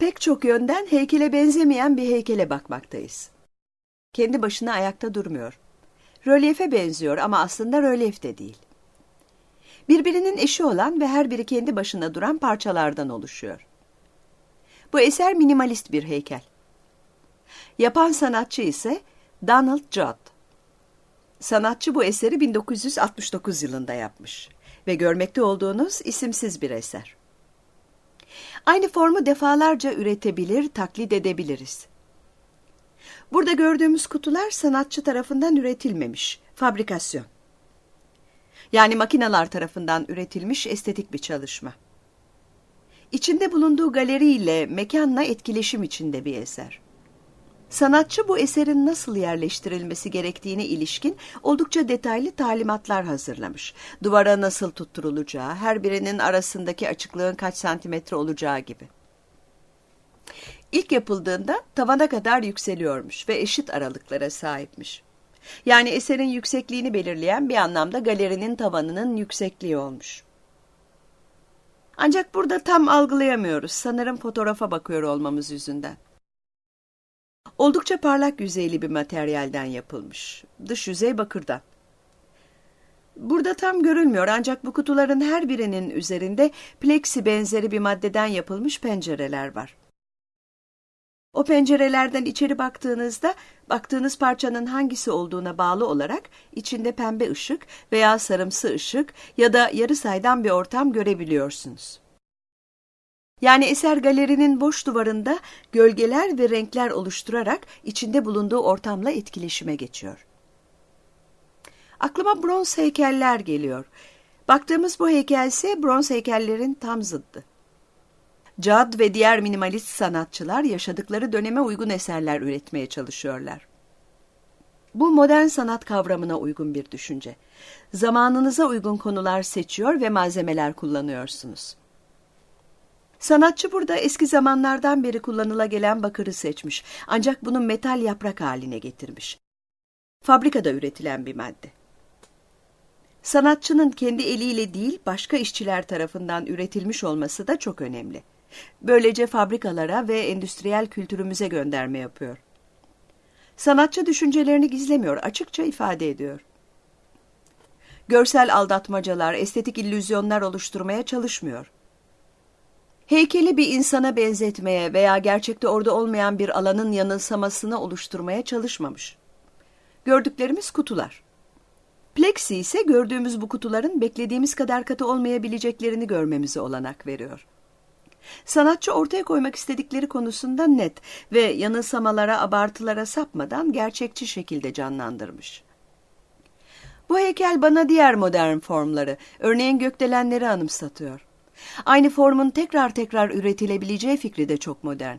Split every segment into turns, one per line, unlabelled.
Pek çok yönden heykele benzemeyen bir heykele bakmaktayız. Kendi başına ayakta durmuyor. Rölyefe benziyor ama aslında rölyef de değil. Birbirinin eşi olan ve her biri kendi başına duran parçalardan oluşuyor. Bu eser minimalist bir heykel. Yapan sanatçı ise Donald Judd. Sanatçı bu eseri 1969 yılında yapmış ve görmekte olduğunuz isimsiz bir eser. Aynı formu defalarca üretebilir, taklit edebiliriz. Burada gördüğümüz kutular sanatçı tarafından üretilmemiş, fabrikasyon. Yani makineler tarafından üretilmiş estetik bir çalışma. İçinde bulunduğu galeriyle, mekanla etkileşim içinde bir eser. Sanatçı bu eserin nasıl yerleştirilmesi gerektiğine ilişkin oldukça detaylı talimatlar hazırlamış. Duvara nasıl tutturulacağı, her birinin arasındaki açıklığın kaç santimetre olacağı gibi. İlk yapıldığında tavana kadar yükseliyormuş ve eşit aralıklara sahipmiş. Yani eserin yüksekliğini belirleyen bir anlamda galerinin tavanının yüksekliği olmuş. Ancak burada tam algılayamıyoruz. Sanırım fotoğrafa bakıyor olmamız yüzünden. Oldukça parlak yüzeyli bir materyalden yapılmış. Dış yüzey bakırdan. Burada tam görülmüyor ancak bu kutuların her birinin üzerinde plexi benzeri bir maddeden yapılmış pencereler var. O pencerelerden içeri baktığınızda baktığınız parçanın hangisi olduğuna bağlı olarak içinde pembe ışık veya sarımsı ışık ya da yarı saydam bir ortam görebiliyorsunuz. Yani eser galerinin boş duvarında gölgeler ve renkler oluşturarak içinde bulunduğu ortamla etkileşime geçiyor. Aklıma bronz heykeller geliyor. Baktığımız bu heykel bronz heykellerin tam zıddı. Cad ve diğer minimalist sanatçılar yaşadıkları döneme uygun eserler üretmeye çalışıyorlar. Bu modern sanat kavramına uygun bir düşünce. Zamanınıza uygun konular seçiyor ve malzemeler kullanıyorsunuz. Sanatçı burada eski zamanlardan beri kullanıla gelen bakırı seçmiş ancak bunu metal yaprak haline getirmiş. Fabrikada üretilen bir madde. Sanatçının kendi eliyle değil başka işçiler tarafından üretilmiş olması da çok önemli. Böylece fabrikalara ve endüstriyel kültürümüze gönderme yapıyor. Sanatçı düşüncelerini gizlemiyor, açıkça ifade ediyor. Görsel aldatmacalar, estetik illüzyonlar oluşturmaya çalışmıyor. Heykeli bir insana benzetmeye veya gerçekte orada olmayan bir alanın yanılsamasını oluşturmaya çalışmamış. Gördüklerimiz kutular. Plexi ise gördüğümüz bu kutuların beklediğimiz kadar katı olmayabileceklerini görmemize olanak veriyor. Sanatçı ortaya koymak istedikleri konusunda net ve yanılsamalara, abartılara sapmadan gerçekçi şekilde canlandırmış. Bu heykel bana diğer modern formları, örneğin gökdelenleri anımsatıyor. Aynı formun tekrar tekrar üretilebileceği fikri de çok modern.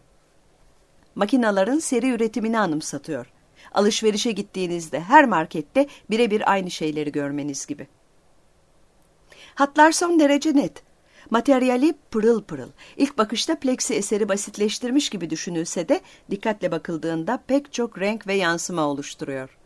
Makinaların seri üretimini anımsatıyor. Alışverişe gittiğinizde her markette birebir aynı şeyleri görmeniz gibi. Hatlar son derece net. Materyali pırıl pırıl. İlk bakışta plexi eseri basitleştirmiş gibi düşünülse de dikkatle bakıldığında pek çok renk ve yansıma oluşturuyor.